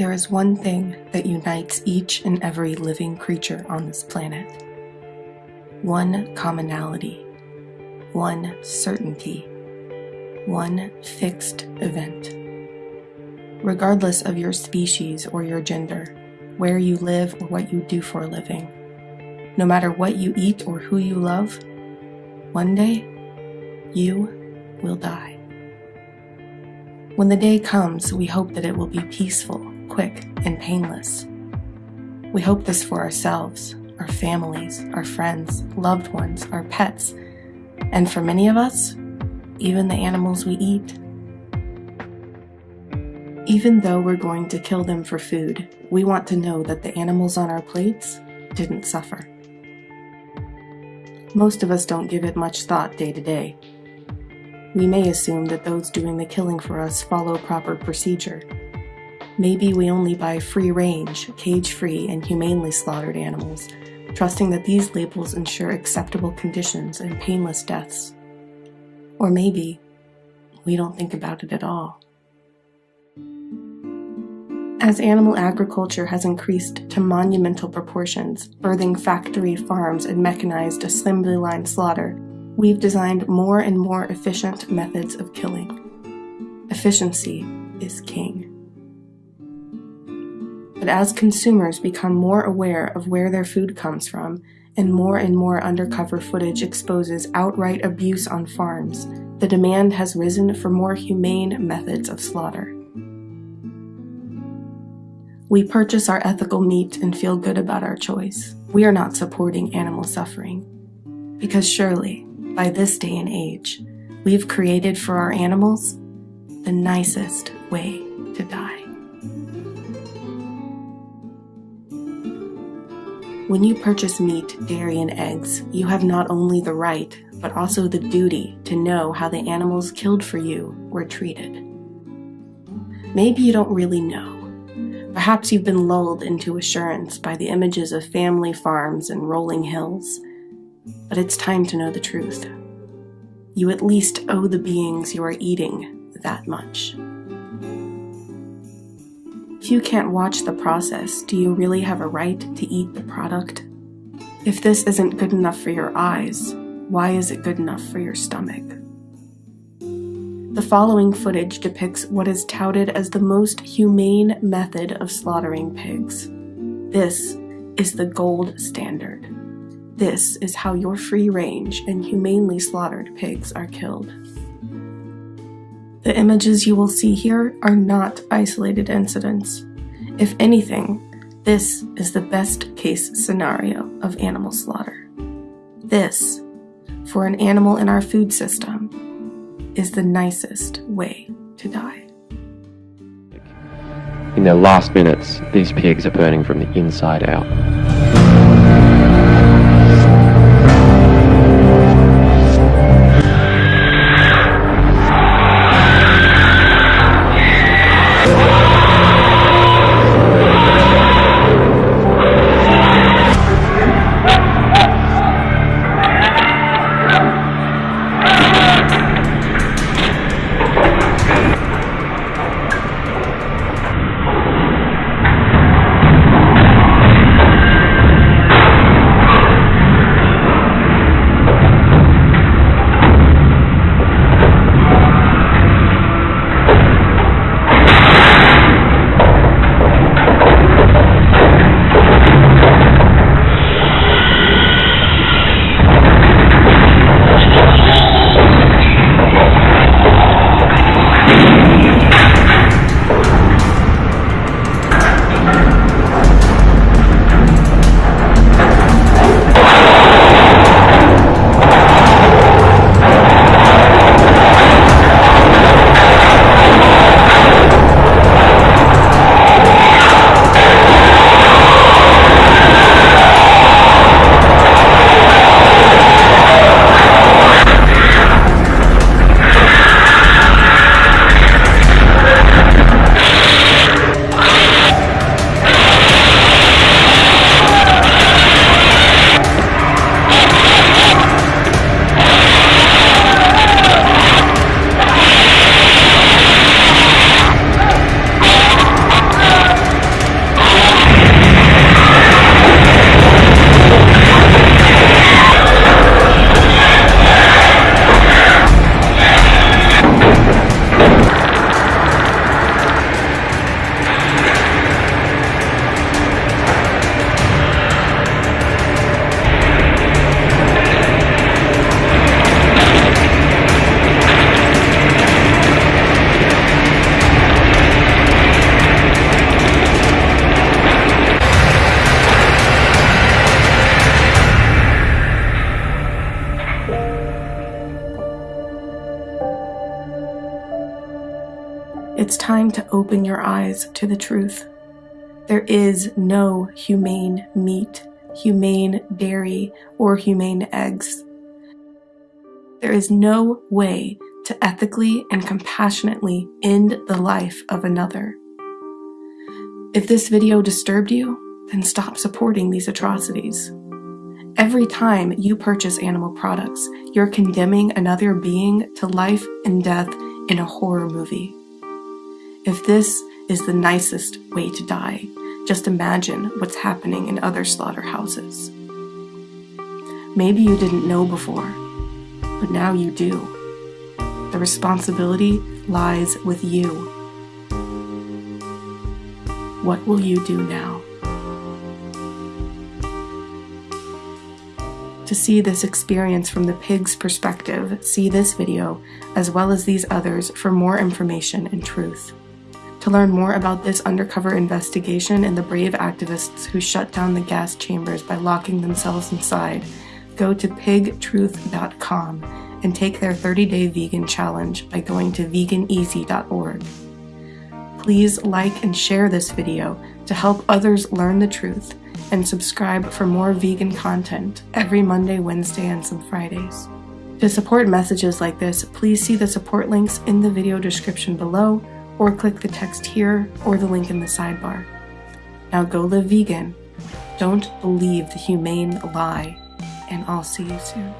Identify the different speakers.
Speaker 1: There is one thing that unites each and every living creature on this planet. One commonality, one certainty, one fixed event. Regardless of your species or your gender, where you live or what you do for a living, no matter what you eat or who you love, one day you will die. When the day comes, we hope that it will be peaceful, quick, and painless. We hope this for ourselves, our families, our friends, loved ones, our pets, and for many of us, even the animals we eat. Even though we're going to kill them for food, we want to know that the animals on our plates didn't suffer. Most of us don't give it much thought day to day. We may assume that those doing the killing for us follow proper procedure. Maybe we only buy free-range, cage-free, and humanely slaughtered animals, trusting that these labels ensure acceptable conditions and painless deaths. Or maybe we don't think about it at all. As animal agriculture has increased to monumental proportions, birthing factory farms and mechanized assembly line slaughter, we've designed more and more efficient methods of killing. Efficiency is king. But as consumers become more aware of where their food comes from, and more and more undercover footage exposes outright abuse on farms, the demand has risen for more humane methods of slaughter. We purchase our ethical meat and feel good about our choice. We are not supporting animal suffering. Because surely, by this day and age, we've created for our animals the nicest way to die. When you purchase meat, dairy, and eggs, you have not only the right, but also the duty to know how the animals killed for you were treated. Maybe you don't really know. Perhaps you've been lulled into assurance by the images of family farms and rolling hills but it's time to know the truth. You at least owe the beings you are eating that much. If you can't watch the process, do you really have a right to eat the product? If this isn't good enough for your eyes, why is it good enough for your stomach? The following footage depicts what is touted as the most humane method of slaughtering pigs. This is the gold standard. This is how your free-range and humanely slaughtered pigs are killed. The images you will see here are not isolated incidents. If anything, this is the best case scenario of animal slaughter. This, for an animal in our food system, is the nicest way to die.
Speaker 2: In their last minutes, these pigs are burning from the inside out.
Speaker 1: It's time to open your eyes to the truth. There is no humane meat, humane dairy, or humane eggs. There is no way to ethically and compassionately end the life of another. If this video disturbed you, then stop supporting these atrocities. Every time you purchase animal products, you're condemning another being to life and death in a horror movie. If this is the nicest way to die, just imagine what's happening in other slaughterhouses. Maybe you didn't know before, but now you do. The responsibility lies with you. What will you do now? To see this experience from the pig's perspective, see this video, as well as these others for more information and truth. To learn more about this undercover investigation and the brave activists who shut down the gas chambers by locking themselves inside, go to pigtruth.com and take their 30-day vegan challenge by going to veganeasy.org. Please like and share this video to help others learn the truth and subscribe for more vegan content every Monday, Wednesday, and some Fridays. To support messages like this, please see the support links in the video description below or click the text here or the link in the sidebar. Now go live vegan. Don't believe the humane lie and I'll see you soon.